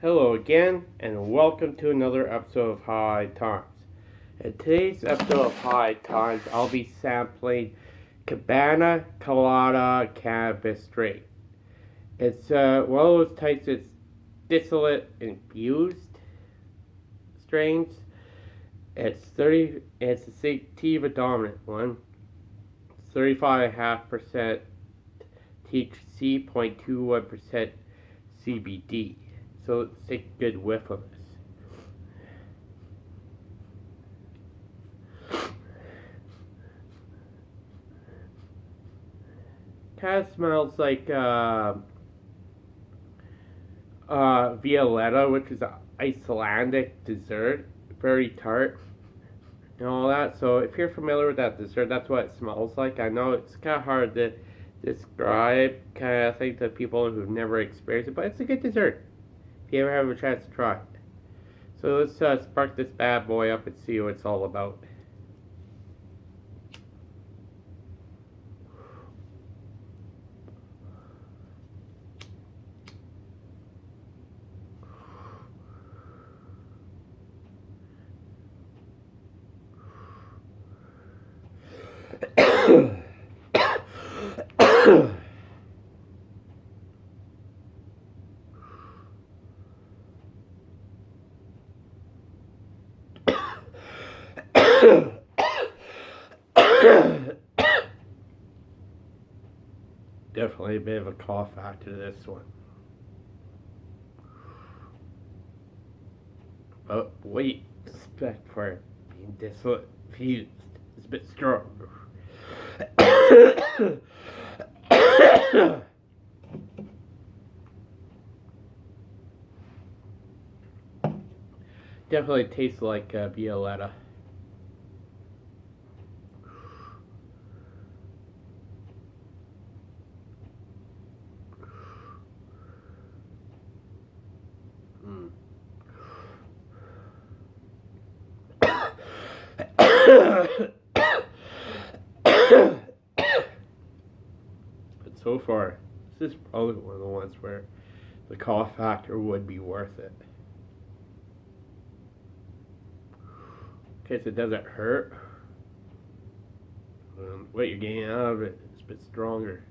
Hello again, and welcome to another episode of High Times. In today's episode of High Times, I'll be sampling Cabana Colada Cannabis Strain. It's uh, one of those types of distillate infused strains. It's 30. It's a sativa dominant one. 35.5% THC, 0.21% CBD. So take a good whiff of this. Kind of smells like uh, uh, Violetta, which is an Icelandic dessert, very tart and all that. So if you're familiar with that dessert, that's what it smells like. I know it's kind of hard to describe kind of thing to people who've never experienced it, but it's a good dessert if you ever have a chance to try it. So let's uh, spark this bad boy up and see what it's all about. Definitely a bit of a cough after this one. But wait, respect for being diffused. It's a bit strong. Definitely tastes like uh, Violetta. Mm. but so far, this is probably one of the ones where the cough factor would be worth it. In case it doesn't hurt, um, what you're getting out of it is a bit stronger.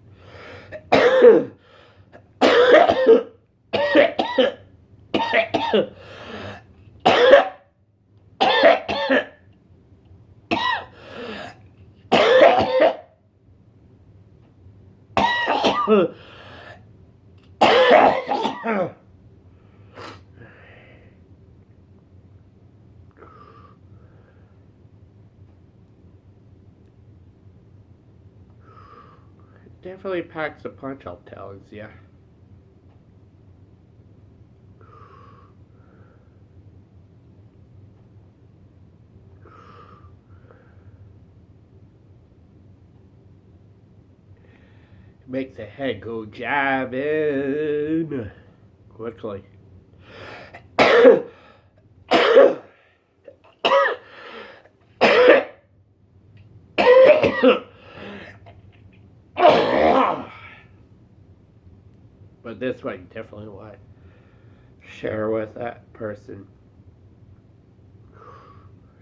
Definitely packs a punch, I'll tell you. Makes the head go jabbing quickly. but this you definitely to share with that person.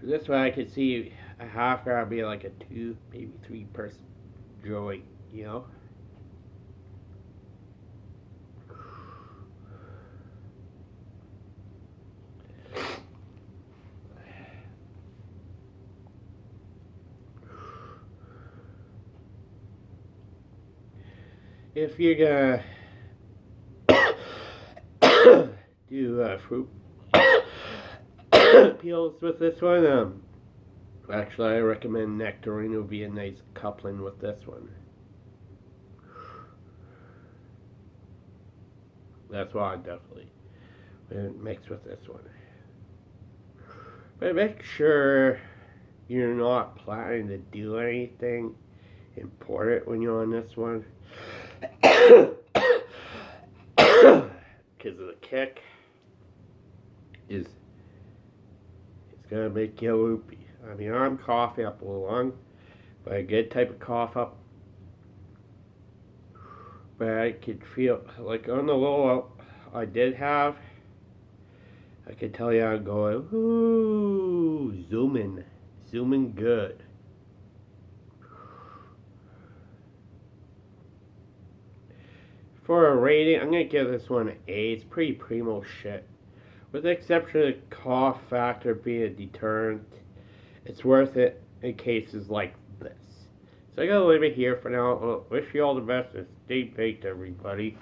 This way I could see a half hour be like a two, maybe three person joint, you know? If you're gonna do uh, fruit peels with this one, um, actually I recommend nectarine would be a nice coupling with this one. That's why I definitely mix with this one. But make sure you're not planning to do anything important when you're on this one. Because of the kick is it's gonna make you loopy. I mean I'm coughing up a little lung, but a good type of cough up. But I could feel like on the low I did have I can tell you I'm going, ooh, zooming, zooming good. For a rating, I'm gonna give this one an A. It's pretty primo shit. With the exception of the cough factor being a deterrent, it's worth it in cases like this. So I gotta leave it here for now. Uh, wish you all the best and stay baked, everybody.